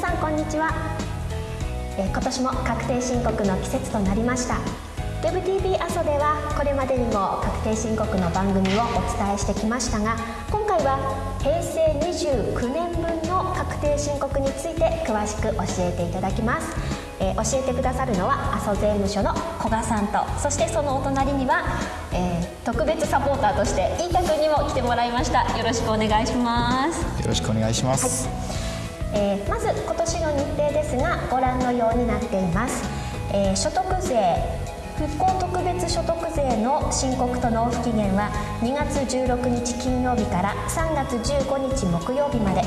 さんこんにちは、えー、今年も確定申告の季節となりました。WebTV 阿蘇ではこれまでにも確定申告の番組をお伝えしてきましたが今回は平成29年分の確定申告について詳しく教えていただきます、えー、教えてくださるのは阿蘇税務署の古賀さんとそしてそのお隣には、えー、特別サポーターとして飯田君にも来てもらいました。よろしくお願いします。よろしくお願いします、はい、えー、まず今年の日程ですがご覧のようになっています、え所得税復興特別所得税の申告と納付期限は2月16日金曜日から3月15日木曜日まで、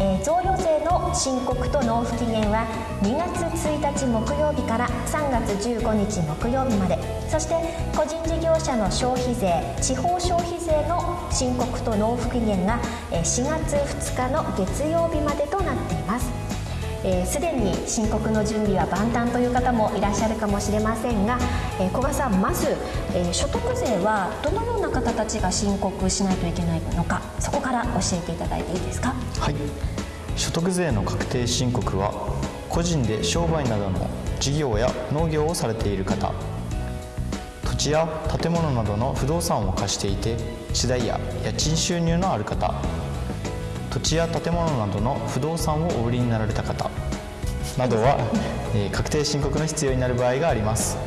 え、贈与税の申告と納付期限は2月1日木曜日から3月15日木曜日まで。そして個人事業者の消費税地方消費税の申告と納付期限が4月2日の月曜日までとなっています。すで、ー、に申告の準備は万端という方もいらっしゃるかもしれませんが、えー、古賀さんまず、えー、所得税はどのような方たちが申告しないといけないのかそこから教えていただいていいですか？はい。所得税の確定申告は個人で商売などの事業や農業をされている方土地や建物などの不動産を貸していて地代や家賃収入のある方土地や建物などの不動産をお売りになられた方などは、えー、確定申告の必要になる場合があります。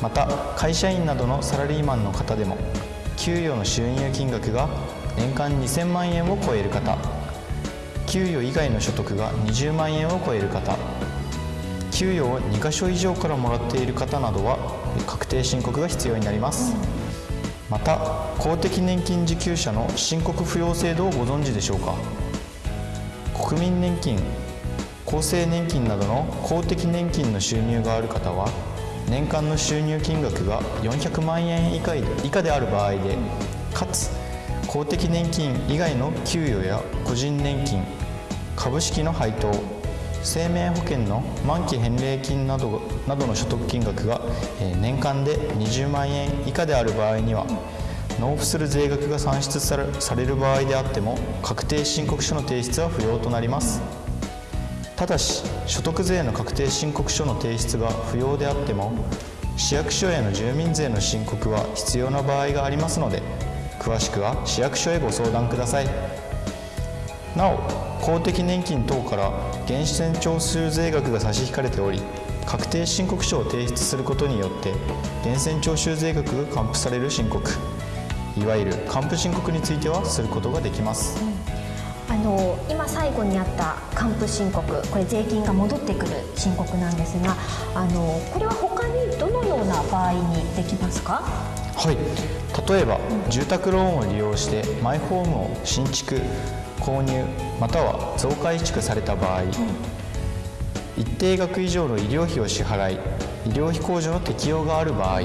また会社員などのサラリーマンの方でも給与の収入金額が年間2000万円を超える方給与以外の所得が20万円を超える方給与を2か所以上からもらっている方などは確定申告が必要になります、うんまた公的年金受給者の申告不要制度をご存知でしょうか？国民年金厚生年金などの公的年金の収入がある方は年間の収入金額が400万円以下以下である場合でかつ公的年金以外の給与や個人年金株式の配当生命保険の満期返礼金などなどの所得金額が年間で20万円以下である場合には納付する税額が算出される場合であっても確定申告書の提出は不要となります。ただし所得税の確定申告書の提出が不要であっても市役所への住民税の申告は必要な場合がありますので詳しくは市役所へご相談ください。なお公的年金等から源泉徴収税額が差し引かれており確定申告書を提出することによって源泉徴収税額が還付される申告。いわゆる還付申告についてはすることができます、うん、あの今最後にあった還付申告これ税金が戻ってくる申告なんですがあのこれは他にどのような場合にできますか？はい。例えば、うん、住宅ローンを利用してマイホームを新築購入または増改築された場合、一定額以上の医療費を支払い医療費控除の適用がある場合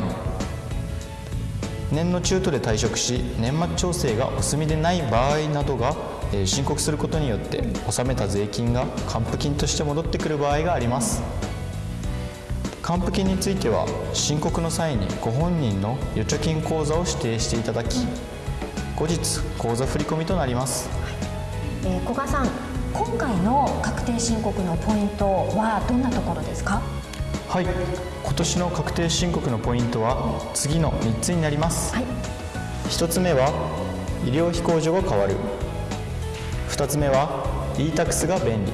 年の中途で退職し年末調整がお済みでない場合などが、え申告することによって納めた税金が還付金として戻ってくる場合があります。還付金については申告の際にご本人の預貯金口座を指定していただき後日口座振込となりますえー、古賀さん今回の確定申告のポイントはどんなところですか？はい。今年の確定申告のポイントは次の3つになります、はい、1つ目は医療費控除が変わる。2つ目は e-tax が便利。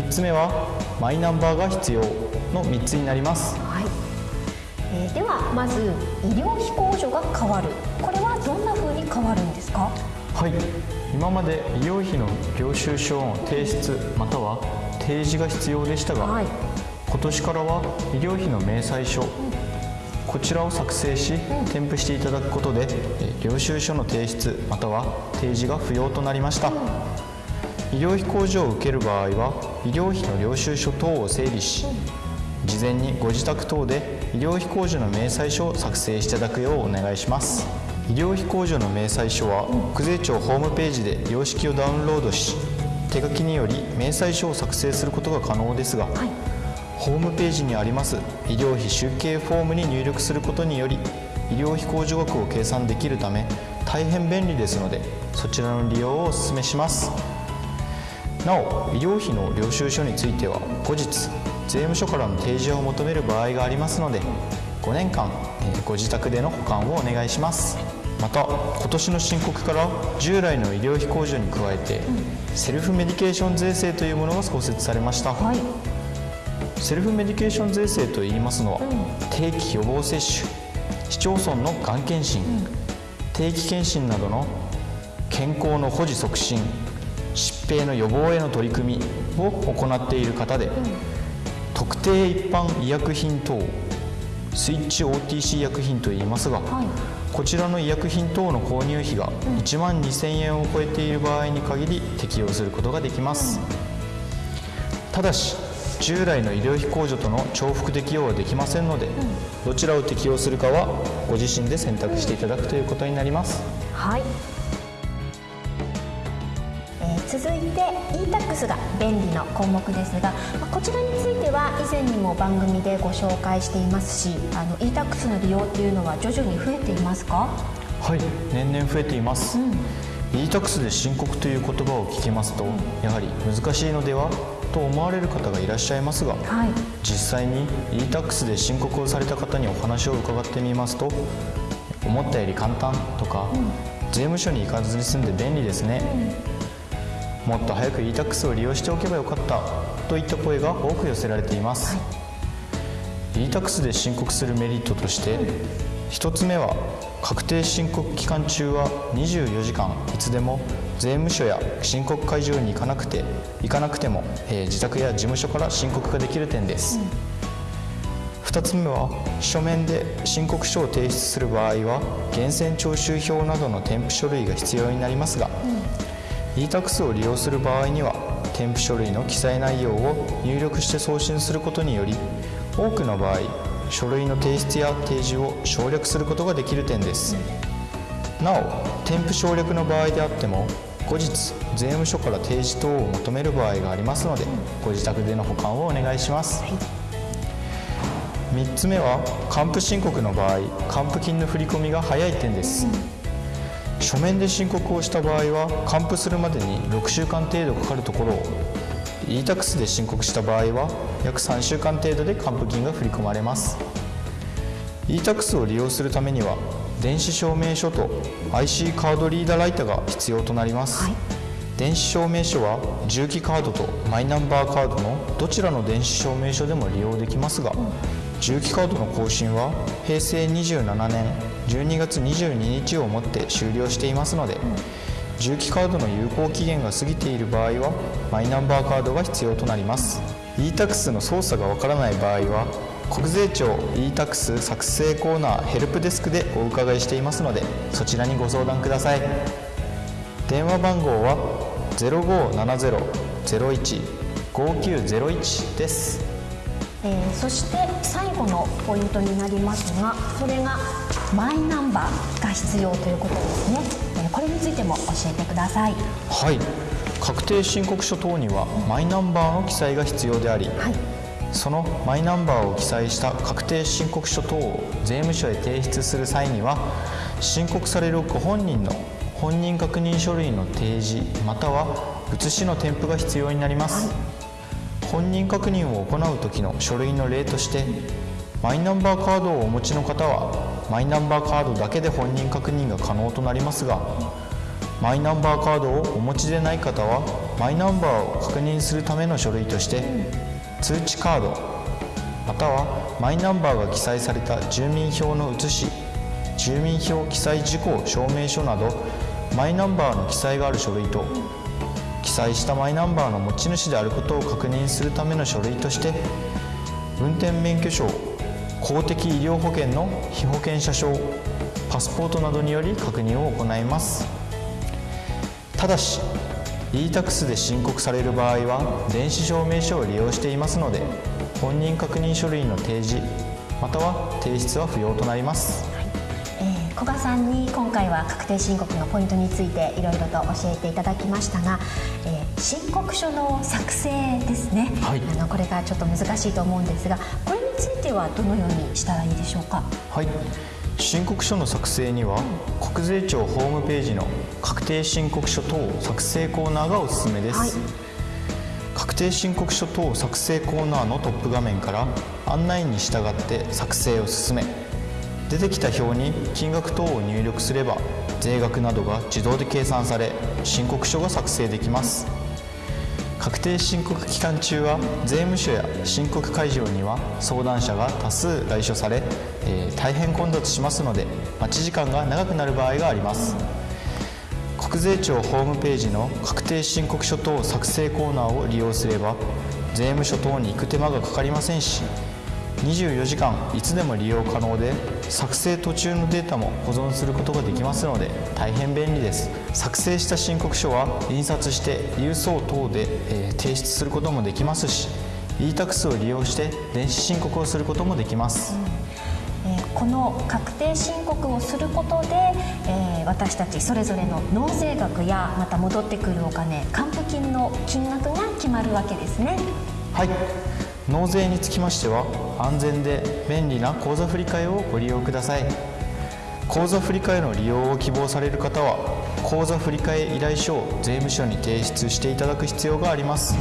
3つ目はマイナンバーが必要。の3つになります、はい。えー、ではまず医療費控除が変わる。これはどんなふうに変わるんですか？はい今まで医療費の領収書の提出または提示が必要でしたが、はい、今年からは医療費の明細書、うん、こちらを作成し、うん、添付していただくことで領収書の提出または提示が不要となりました、うん、医療費控除を受ける場合は医療費の領収書等を整理し、事前にご自宅等で医療費控除の明細書を作成していただくようお願いします、医療費控除の明細書は国税庁ホームページで様式をダウンロードし手書きにより明細書を作成することが可能ですが、はい、ホームページにあります医療費集計フォームに入力することにより医療費控除額を計算できるため大変便利ですのでそちらの利用をお勧めします。なお医療費の領収書については後日税務署からの提示を求める場合がありますので5年間えーご自宅での保管をお願いしますまた今年の申告から従来の医療費控除に加えて、セルフメディケーション税制というものが創設されました、はい。セルフメディケーション税制といいますのは、定期予防接種市町村のがん検診、定期検診などの健康の保持促進疾病の予防への取り組みを行っている方で、特定一般医薬品等スイッチ OTC 薬品といいますが、はいこちらの医薬品等の購入費が1万2000円を超えている場合に限り適用することができます、ただし従来の医療費控除との重複適用はできませんので、どちらを適用するかはご自身で選択していただくということになります。はい、えー続いて e-tax が便利の項目ですがまあこちらについては以前にも番組でご紹介していますしあの e-tax の利用っていうのは徐々に増えていますか？はい年々増えています、e-tax で申告という言葉を聞きますと、やはり難しいのではと思われる方がいらっしゃいますが、はい。実際に e-tax で申告をされた方にお話を伺ってみますと思ったより簡単とか、税務署に行かずに済んで便利ですね、もっと早く e-tax を利用しておけばよかった。といった声が多く寄せられています、e-tax で申告するメリットとして1つ目は確定申告期間中は24時間。いつでも税務署や申告会場に行かなくて行かなくても、えー自宅や事務所から申告ができる点です、2つ目は書面で申告書を提出する場合は源泉徴収票などの添付書類が必要になりますが、e-tax を利用する場合には添付書類の記載内容を入力して送信することにより多くの場合書類の提出や提示を省略することができる点です、なお添付省略の場合であっても後日税務署から提示等を求める場合がありますのでご自宅での保管をお願いします、3つ目は還付申告の場合還付金の振り込みが早い点です、書面で申告をした場合は還付するまでに6週間程度かかるところを e-tax で申告した場合は約3週間程度で還付金が振り込まれます。e-tax を利用するためには電子証明書と IC カードリーダーライターが必要となります、はい。電子証明書は重機カードとマイナンバーカードのどちらの電子証明書でも利用できますが、重機カードの更新は平成27年12月22日をもって終了していますので、重機カードの有効期限が過ぎている場合はマイナンバーカードが必要となります。e-tax の操作がわからない場合は国税庁 e-tax 作成コーナーヘルプデスクでお伺いしていますのでそちらにご相談ください。電話番号は0570-01-5901です。えーそして最後のポイントになりますがそれがマイナンバーが必要ということですね、えーこれについても教えてください。はい。確定申告書等にはマイナンバーの記載が必要であり、はい。そのマイナンバーを記載した確定申告書等を税務署へ提出する際には申告されるご本人の本人確認書類の提示または写しの添付が必要になります、本人確認を行う時の書類の例としてマイナンバーカードをお持ちの方はマイナンバーカードだけで本人確認が可能となりますがマイナンバーカードをお持ちでない方はマイナンバーを確認するための書類として通知カードまたはマイナンバーが記載された住民票の写し住民票記載事項証明書などマイナンバーの記載がある書類と載したマイナンバーの持ち主であることを確認するための書類として運転免許証公的医療保険の被保険者証パスポートなどにより確認を行います。ただし e-tax で申告される場合は電子証明書を利用していますので本人確認書類の提示または提出は不要となります。古賀さんに今回は確定申告のポイントについていろいろと教えていただきましたが、えー申告書の作成ですね、はい。あのこれがちょっと難しいと思うんですがこれについてはどのようにしたらいいでしょうか？はい。申告書の作成には国税庁ホームページの確定申告書等作成コーナーがおすすめです、はい。確定申告書等作成コーナーのトップ画面から案内に従って作成を進め出てきた表に金額等を入力すれば税額などが自動で計算され申告書が作成できます。確定申告期間中は税務署や申告会場には相談者が多数来所され、えー、大変混雑しますので待ち時間が長くなる場合があります。国税庁ホームページの確定申告書等作成コーナーを利用すれば税務署等に行く手間がかかりませんし24時間いつでも利用可能で作成途中のデータも保存することができますので大変便利です。作成した申告書は印刷して郵送等で、えー、提出することもできますし e-tax を利用して電子申告をすることもできます、この確定申告をすることで、えー、私たちそれぞれの納税額やまた戻ってくるお金還付金の金額が決まるわけですね。はい納税につきましては安全で便利な口座振替をご利用ください。口座振替の利用を希望される方は口座振替依頼書を税務署に提出していただく必要があります。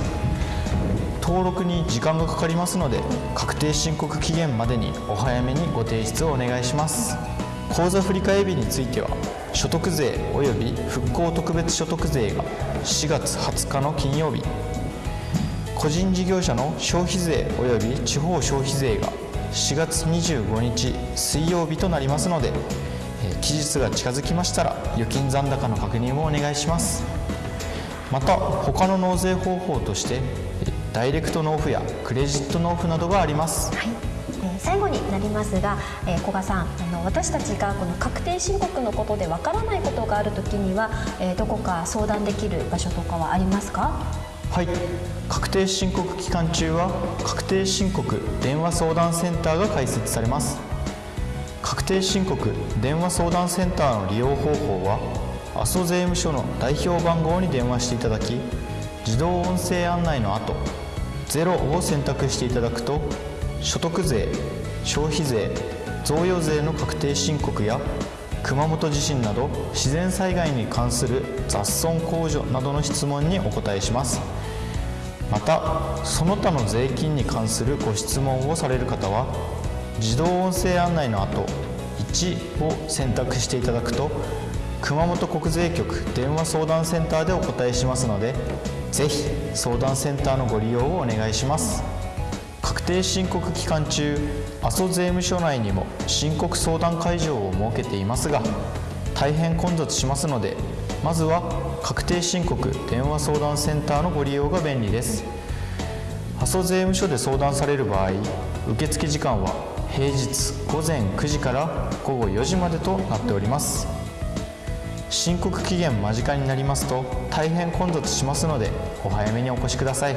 登録に時間がかかりますので確定申告期限までにお早めにご提出をお願いします。口座振替日については所得税及び復興特別所得税が4月20日の金曜日個人事業者の消費税及び地方消費税が4月25日水曜日となりますので期日が近づきましたら預金残高の確認をお願いします。また他の納税方法としてダイレクト納付やクレジット納付などがあります、はい。最後になりますが、えー、古賀さんあの私たちがこの確定申告のことでわからないことがあるときには、えー、どこか相談できる場所とかはありますか？はい。確定申告期間中は確定申告電話相談センターが開設されます。確定申告電話相談センターの利用方法は阿蘇税務署の代表番号に電話していただき自動音声案内の後0を選択していただくと所得税消費税贈与税の確定申告や熊本地震など自然災害に関する雑損控除などの質問にお答えします。またその他の税金に関するご質問をされる方は自動音声案内の後1を選択していただくと熊本国税局電話相談センターでお答えしますのでぜひ相談センターのご利用をお願いします。確定申告期間中阿蘇税務署内にも申告相談会場を設けていますが大変混雑しますのでまずは確定申告電話相談センターのご利用が便利です。阿蘇税務署で相談される場合受付時間は平日午前9時から午後4時までとなっております。申告期限間近になりますと大変混雑しますのでお早めにお越しください。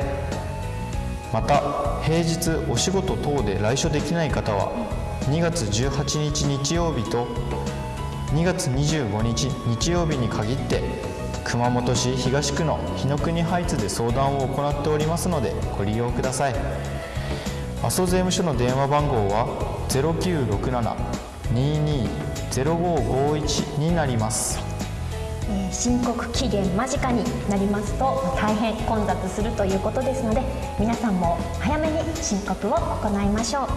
また平日お仕事等で来所できない方は2月18日日曜日と2月25日日曜日に限って熊本市東区の日の国ハイツで相談を行っておりますのでご利用ください。阿蘇税務署の電話番号は0967-220551になります、申告期限間近になりますと大変混雑するということですので皆さんも早めに申告を行いましょう、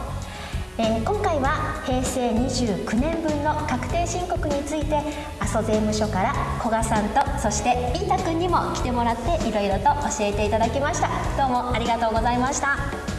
えー、今回は平成29年分の確定申告について阿蘇税務署から古賀さんとそして飯田君にも来てもらっていろいろと教えていただきました。どうもありがとうございました。